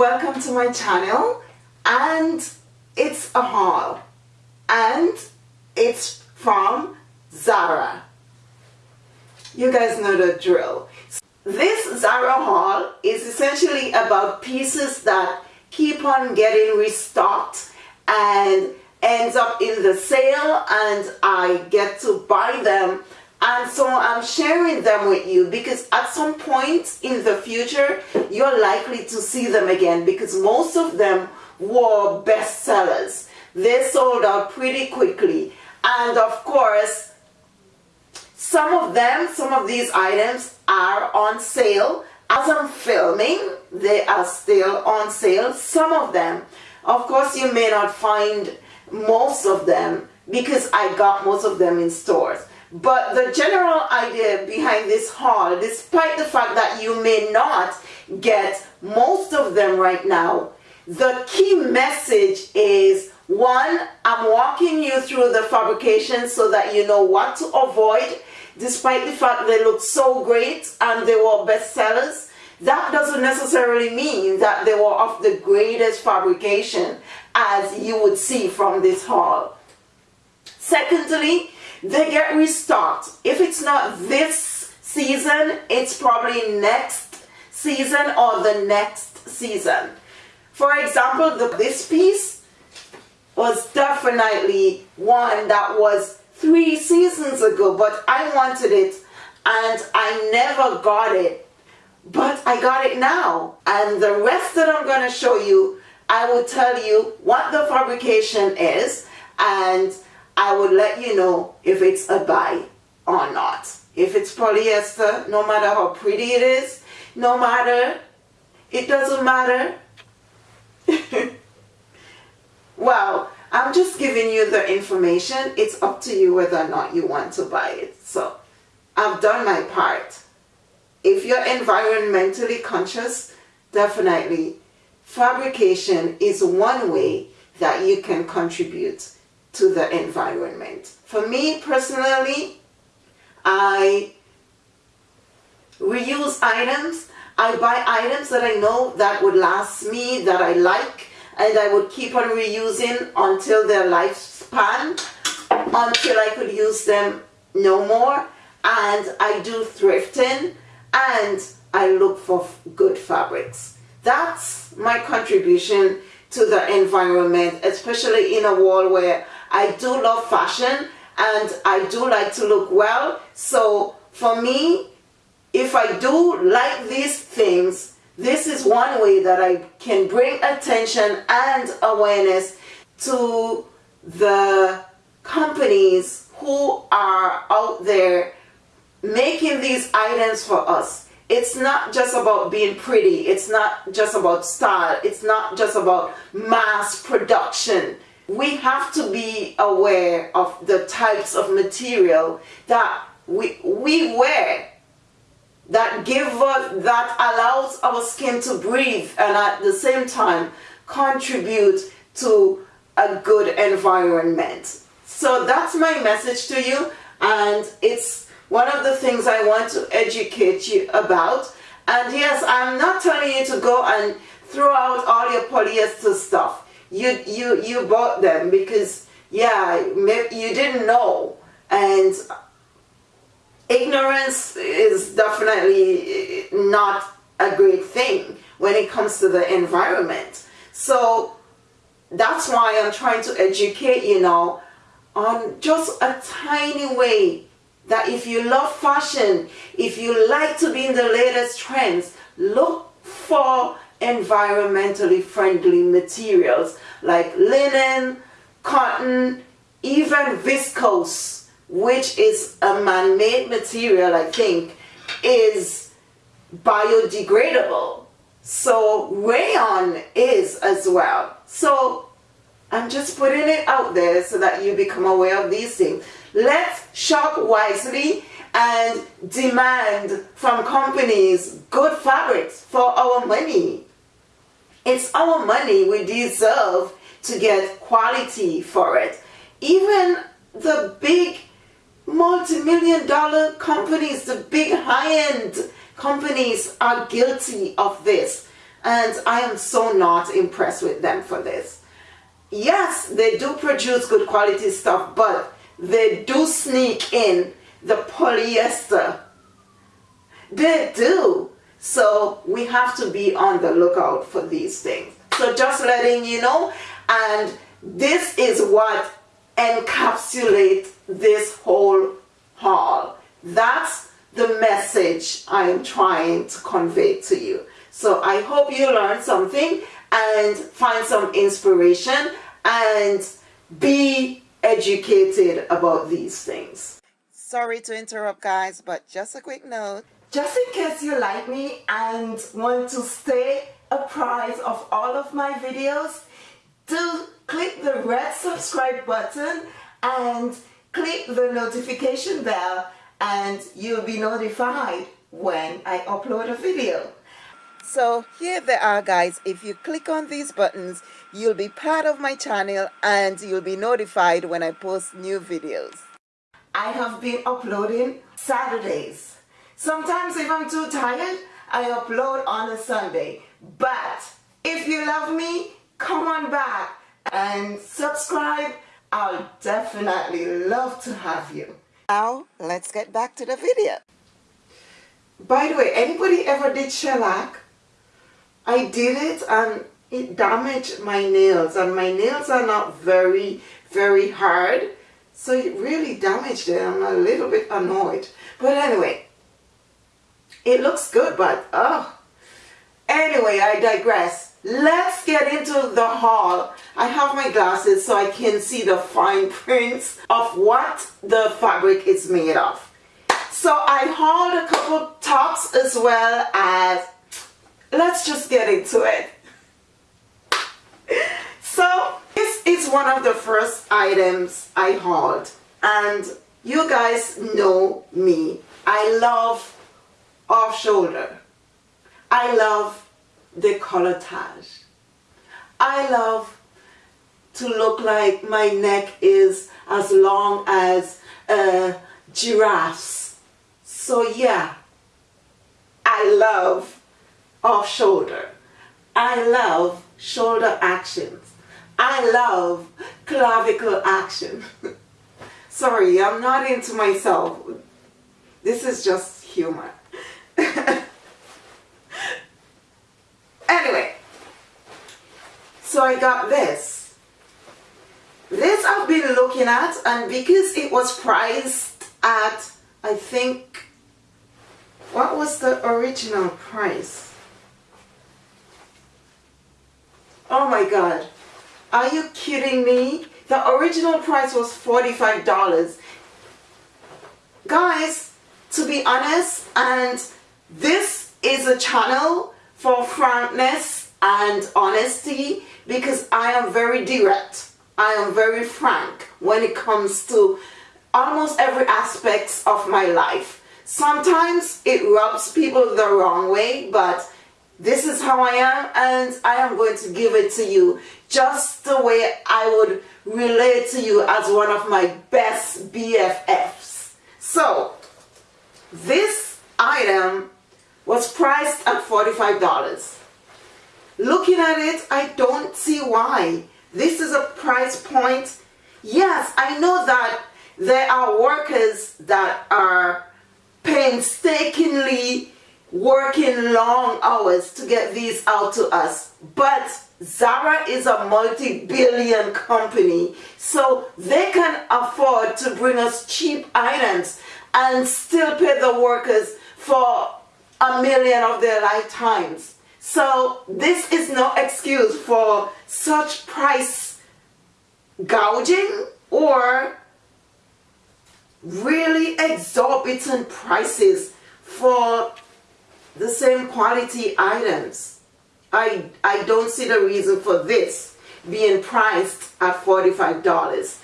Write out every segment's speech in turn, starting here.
welcome to my channel and it's a haul. And it's from Zara. You guys know the drill. This Zara haul is essentially about pieces that keep on getting restocked and ends up in the sale and I get to buy them and so I'm sharing them with you because at some point in the future you're likely to see them again because most of them were bestsellers. They sold out pretty quickly. And of course some of them some of these items are on sale. As I'm filming they are still on sale some of them. Of course you may not find most of them because I got most of them in stores but the general idea behind this haul, despite the fact that you may not get most of them right now, the key message is one, I'm walking you through the fabrication so that you know what to avoid, despite the fact they look so great and they were bestsellers. That doesn't necessarily mean that they were of the greatest fabrication as you would see from this haul. Secondly, they get restocked. If it's not this season, it's probably next season or the next season. For example, the, this piece was definitely one that was three seasons ago, but I wanted it and I never got it. But I got it now. And the rest that I'm going to show you, I will tell you what the fabrication is and I would let you know if it's a buy or not. If it's polyester, no matter how pretty it is, no matter, it doesn't matter. well, I'm just giving you the information. It's up to you whether or not you want to buy it. So, I've done my part. If you're environmentally conscious, definitely fabrication is one way that you can contribute to the environment. For me personally, I reuse items. I buy items that I know that would last me, that I like, and I would keep on reusing until their lifespan, until I could use them no more. And I do thrifting, and I look for good fabrics. That's my contribution to the environment, especially in a world where I do love fashion and I do like to look well. So for me, if I do like these things, this is one way that I can bring attention and awareness to the companies who are out there making these items for us. It's not just about being pretty. It's not just about style. It's not just about mass production we have to be aware of the types of material that we, we wear that give us, that allows our skin to breathe and at the same time contribute to a good environment. So that's my message to you and it's one of the things I want to educate you about. And yes, I'm not telling you to go and throw out all your polyester stuff you you you bought them because yeah you didn't know. And ignorance is definitely not a great thing when it comes to the environment. So that's why I'm trying to educate you now on just a tiny way that if you love fashion if you like to be in the latest trends look for environmentally friendly materials like linen, cotton, even viscose, which is a man-made material, I think, is biodegradable. So rayon is as well. So I'm just putting it out there so that you become aware of these things. Let's shop wisely and demand from companies good fabrics for our money. It's our money. We deserve to get quality for it. Even the big multi-million dollar companies, the big high-end companies are guilty of this. And I am so not impressed with them for this. Yes, they do produce good quality stuff, but they do sneak in the polyester. They do. So we have to be on the lookout for these things. So just letting you know, and this is what encapsulates this whole haul. That's the message I am trying to convey to you. So I hope you learned something and find some inspiration and be educated about these things. Sorry to interrupt guys, but just a quick note. Just in case you like me and want to stay apprised of all of my videos, do click the red subscribe button and click the notification bell and you'll be notified when I upload a video. So here they are guys. If you click on these buttons, you'll be part of my channel and you'll be notified when I post new videos. I have been uploading Saturdays. Sometimes if I'm too tired, I upload on a Sunday. But if you love me, come on back and subscribe. I'll definitely love to have you. Now, let's get back to the video. By the way, anybody ever did shellac? I did it and it damaged my nails and my nails are not very, very hard. So it really damaged it. I'm a little bit annoyed. But anyway, it looks good, but oh. Anyway, I digress. Let's get into the haul. I have my glasses so I can see the fine prints of what the fabric is made of. So I hauled a couple tops as well as, let's just get into it. So this is one of the first items I hauled and you guys know me. I love off shoulder. I love the decolletage. I love to look like my neck is as long as a giraffe's. So yeah, I love off shoulder. I love shoulder actions. I love clavicle action. Sorry, I'm not into myself. This is just humor. anyway, so I got this. This I've been looking at and because it was priced at, I think, what was the original price? Oh my god. Are you kidding me? The original price was $45. Guys, to be honest, and this is a channel for frankness and honesty because I am very direct. I am very frank when it comes to almost every aspect of my life. Sometimes it rubs people the wrong way, but this is how I am and I am going to give it to you just the way I would relate to you as one of my best BFFs. So, this item was priced at $45. Looking at it, I don't see why. This is a price point. Yes, I know that there are workers that are painstakingly working long hours to get these out to us. But Zara is a multi-billion company, so they can afford to bring us cheap items and still pay the workers for a million of their lifetimes. So this is no excuse for such price gouging or really exorbitant prices for the same quality items. I, I don't see the reason for this being priced at $45.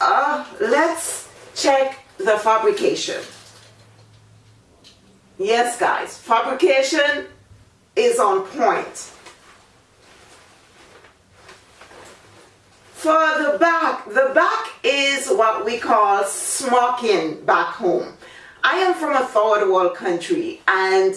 Uh, let's check the fabrication. Yes guys, fabrication is on point. For the back, the back is what we call smocking back home. I am from a third world country and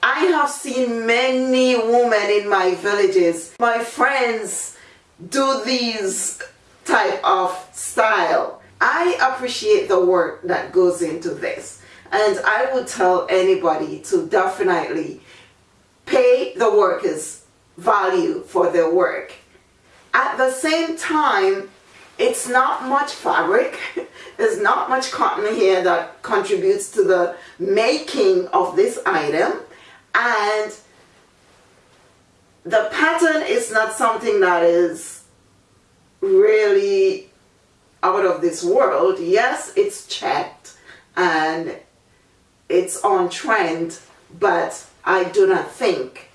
I have seen many women in my villages, my friends do these type of style. I appreciate the work that goes into this and I would tell anybody to definitely pay the workers value for their work. At the same time, it's not much fabric. There's not much cotton here that contributes to the making of this item. And the pattern is not something that is really out of this world. Yes, it's checked and it's on trend, but I do not think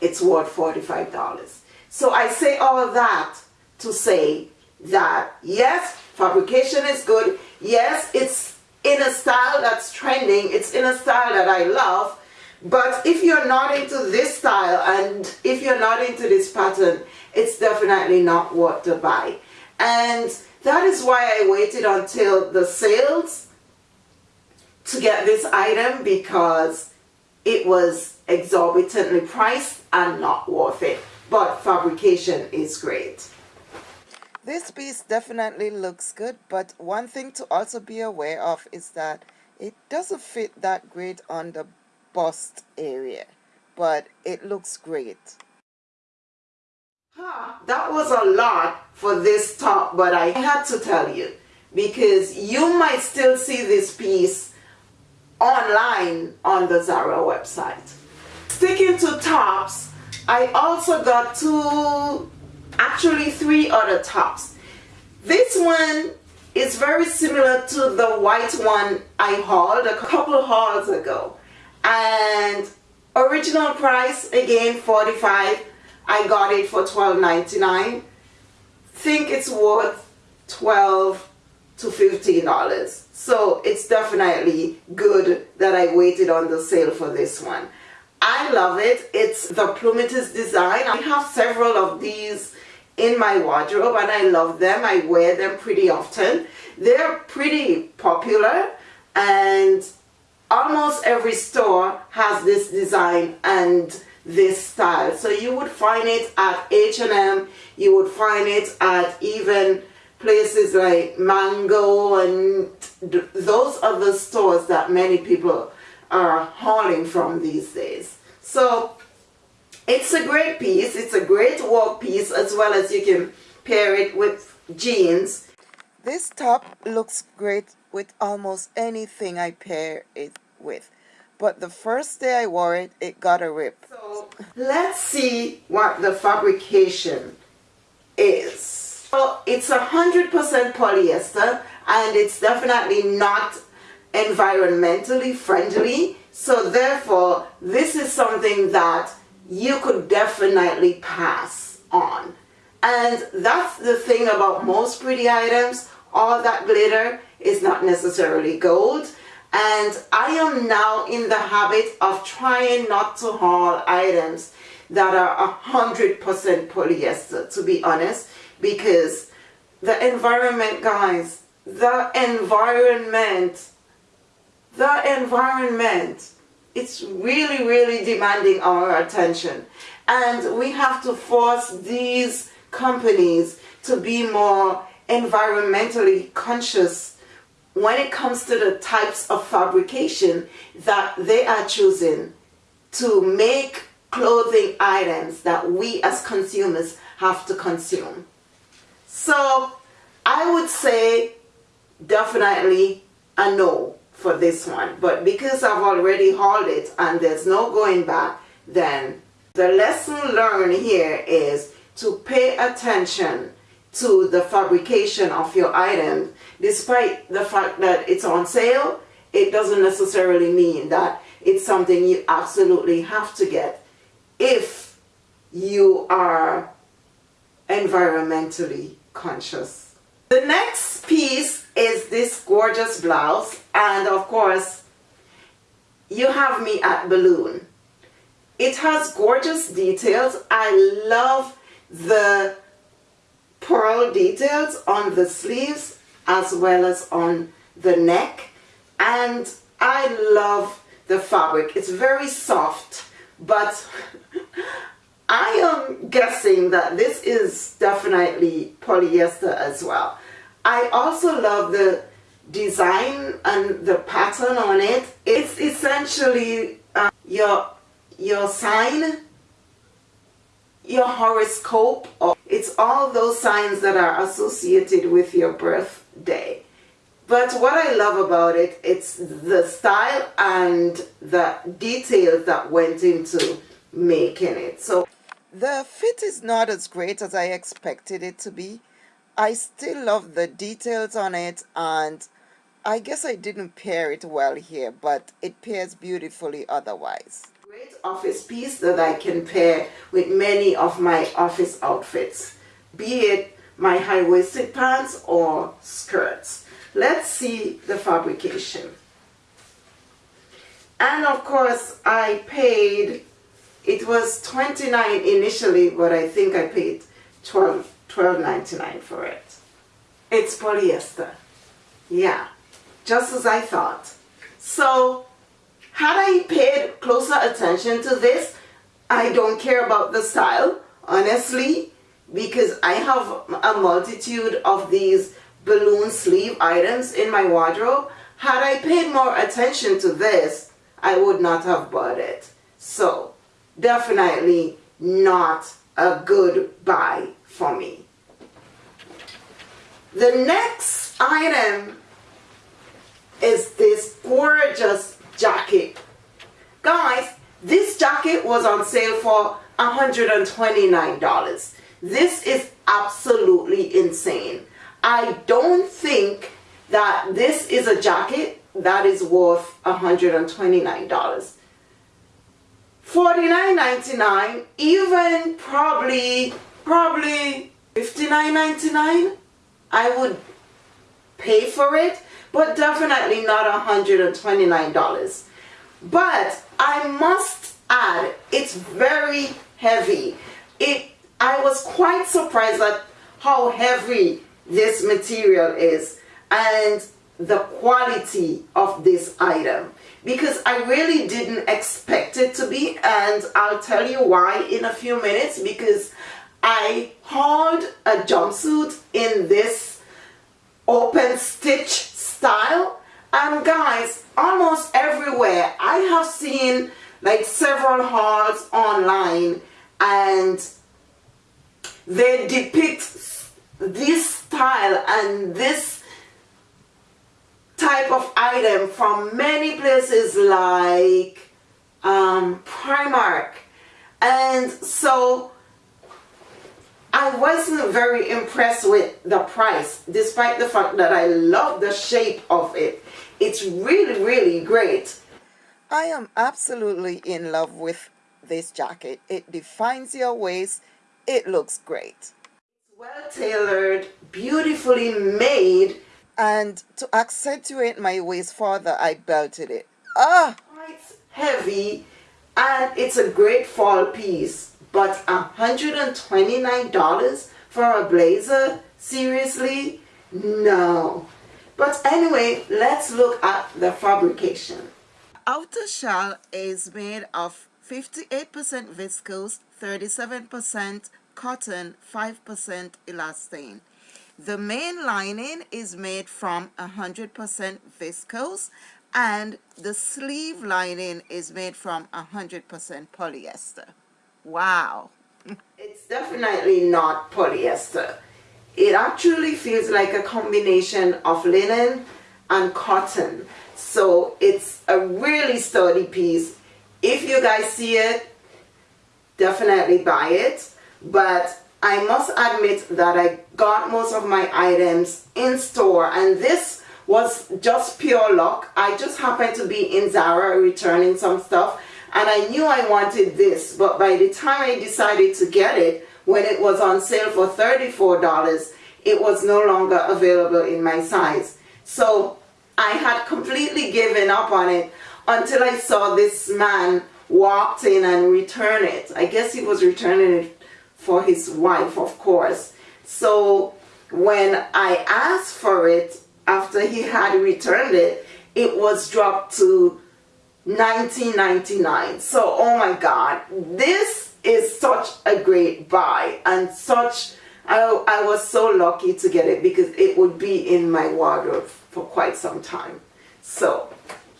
it's worth $45. So I say all of that to say that yes, fabrication is good. Yes, it's in a style that's trending. It's in a style that I love. But if you're not into this style and if you're not into this pattern, it's definitely not worth to buy. And that is why I waited until the sales to get this item because it was exorbitantly priced and not worth it. But fabrication is great. This piece definitely looks good, but one thing to also be aware of is that it doesn't fit that great on the bust area, but it looks great. Huh, that was a lot for this top, but I had to tell you because you might still see this piece online on the Zara website. Sticking to tops, I also got two actually three other tops. This one is very similar to the white one I hauled a couple hauls ago. And original price, again, 45 I got it for $12.99. Think it's worth 12 to $15. So it's definitely good that I waited on the sale for this one. I love it. It's the Plumetis design. I have several of these in my wardrobe and I love them. I wear them pretty often. They're pretty popular and almost every store has this design and this style. So you would find it at H&M, you would find it at even places like Mango and those are the stores that many people are hauling from these days. So it's a great piece. It's a great work piece as well as you can pair it with jeans. This top looks great with almost anything I pair it with. But the first day I wore it, it got a rip. So let's see what the fabrication is. So it's a 100% polyester and it's definitely not environmentally friendly. So therefore, this is something that you could definitely pass on. And that's the thing about most pretty items. All that glitter is not necessarily gold. And I am now in the habit of trying not to haul items that are 100% polyester, to be honest, because the environment, guys, the environment, the environment it's really, really demanding our attention. And we have to force these companies to be more environmentally conscious when it comes to the types of fabrication that they are choosing to make clothing items that we as consumers have to consume. So I would say definitely a no for this one. But because I've already hauled it and there's no going back, then the lesson learned here is to pay attention to the fabrication of your item. Despite the fact that it's on sale, it doesn't necessarily mean that it's something you absolutely have to get if you are environmentally conscious. The next piece is this gorgeous blouse and of course you have me at balloon it has gorgeous details I love the pearl details on the sleeves as well as on the neck and I love the fabric. It's very soft, but I am guessing that this is definitely polyester as well. I also love the design and the pattern on it. It's essentially uh, your, your sign, your horoscope. It's all those signs that are associated with your birthday. But what I love about it, it's the style and the details that went into making it. So the fit is not as great as I expected it to be. I still love the details on it and I guess I didn't pair it well here, but it pairs beautifully otherwise. Great office piece that I can pair with many of my office outfits, be it my high-waisted pants or skirts. Let's see the fabrication. And of course, I paid, it was 29 initially, but I think I paid 12 $12.99 for it. It's polyester. Yeah, just as I thought. So, had I paid closer attention to this, I don't care about the style, honestly, because I have a multitude of these balloon sleeve items in my wardrobe. Had I paid more attention to this, I would not have bought it. So, definitely not a good buy for me. The next item is this gorgeous jacket. Guys, this jacket was on sale for $129. This is absolutely insane. I don't think that this is a jacket that is worth $129. $49.99, even probably, probably $59.99, I would pay for it, but definitely not $129. But I must add, it's very heavy. It, I was quite surprised at how heavy this material is and the quality of this item. Because I really didn't expect it to be and I'll tell you why in a few minutes because I hauled a jumpsuit in this open stitch style. And guys almost everywhere I have seen like several hauls online and they depict this style and this type of item from many places like um, Primark. And so I wasn't very impressed with the price despite the fact that I love the shape of it. It's really really great. I am absolutely in love with this jacket. It defines your waist. It looks great. Well tailored, beautifully made. And to accentuate my waist further, I belted it. Ah! Quite heavy and it's a great fall piece. But $129 for a blazer? Seriously? No. But anyway, let's look at the fabrication. Outer shell is made of 58% viscose, 37% cotton 5% elastane. The main lining is made from 100% viscose and the sleeve lining is made from 100% polyester. Wow. it's definitely not polyester. It actually feels like a combination of linen and cotton. So it's a really sturdy piece. If you guys see it, definitely buy it but I must admit that I got most of my items in store and this was just pure luck. I just happened to be in Zara returning some stuff and I knew I wanted this but by the time I decided to get it when it was on sale for $34 it was no longer available in my size. So I had completely given up on it until I saw this man walked in and return it. I guess he was returning it for his wife, of course. So when I asked for it after he had returned it, it was dropped to $19.99 so oh my god this is such a great buy and such I, I was so lucky to get it because it would be in my wardrobe for quite some time. So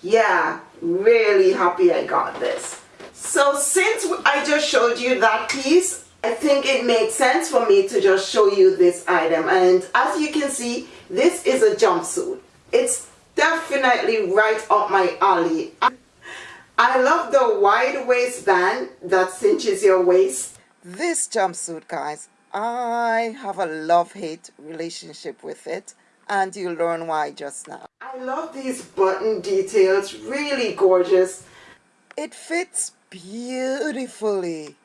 yeah really happy I got this. So since I just showed you that piece I think it makes sense for me to just show you this item. And as you can see this is a jumpsuit. It's definitely right up my alley. I love the wide waistband that cinches your waist. This jumpsuit guys I have a love-hate relationship with it. And you'll learn why just now. I love these button details. Really gorgeous. It fits beautifully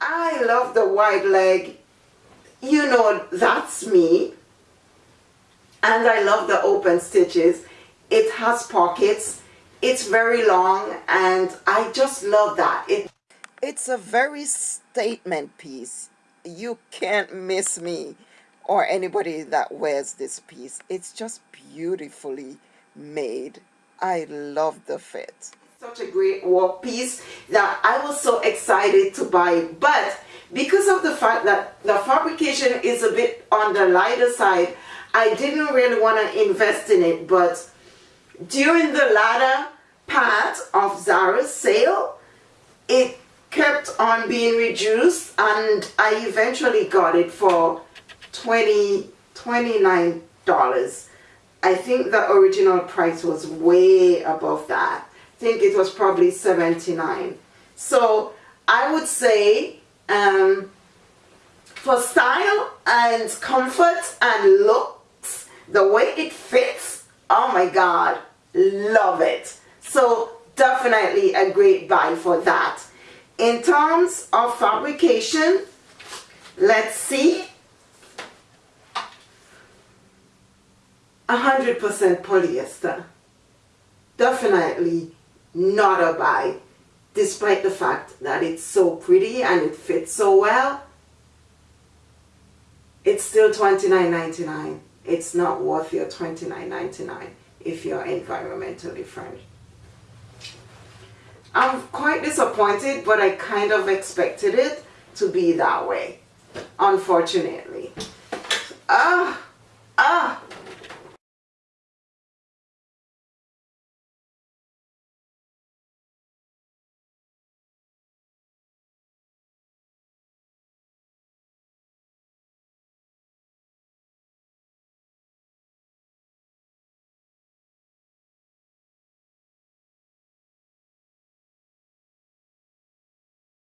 I love the wide leg. You know, that's me. And I love the open stitches. It has pockets. It's very long and I just love that. It, it's a very statement piece. You can't miss me or anybody that wears this piece. It's just beautifully made. I love the fit such a great work piece that I was so excited to buy. But because of the fact that the fabrication is a bit on the lighter side I didn't really want to invest in it. But during the latter part of Zara's sale it kept on being reduced and I eventually got it for 20 $29 I think the original price was way above that think it was probably 79 so I would say um, for style and comfort and looks the way it fits oh my god love it. So definitely a great buy for that. In terms of fabrication let's see. 100% polyester. Definitely not a buy despite the fact that it's so pretty and it fits so well it's still $29.99 it's not worth your $29.99 if you're environmentally friendly. I'm quite disappointed but I kind of expected it to be that way unfortunately. Ah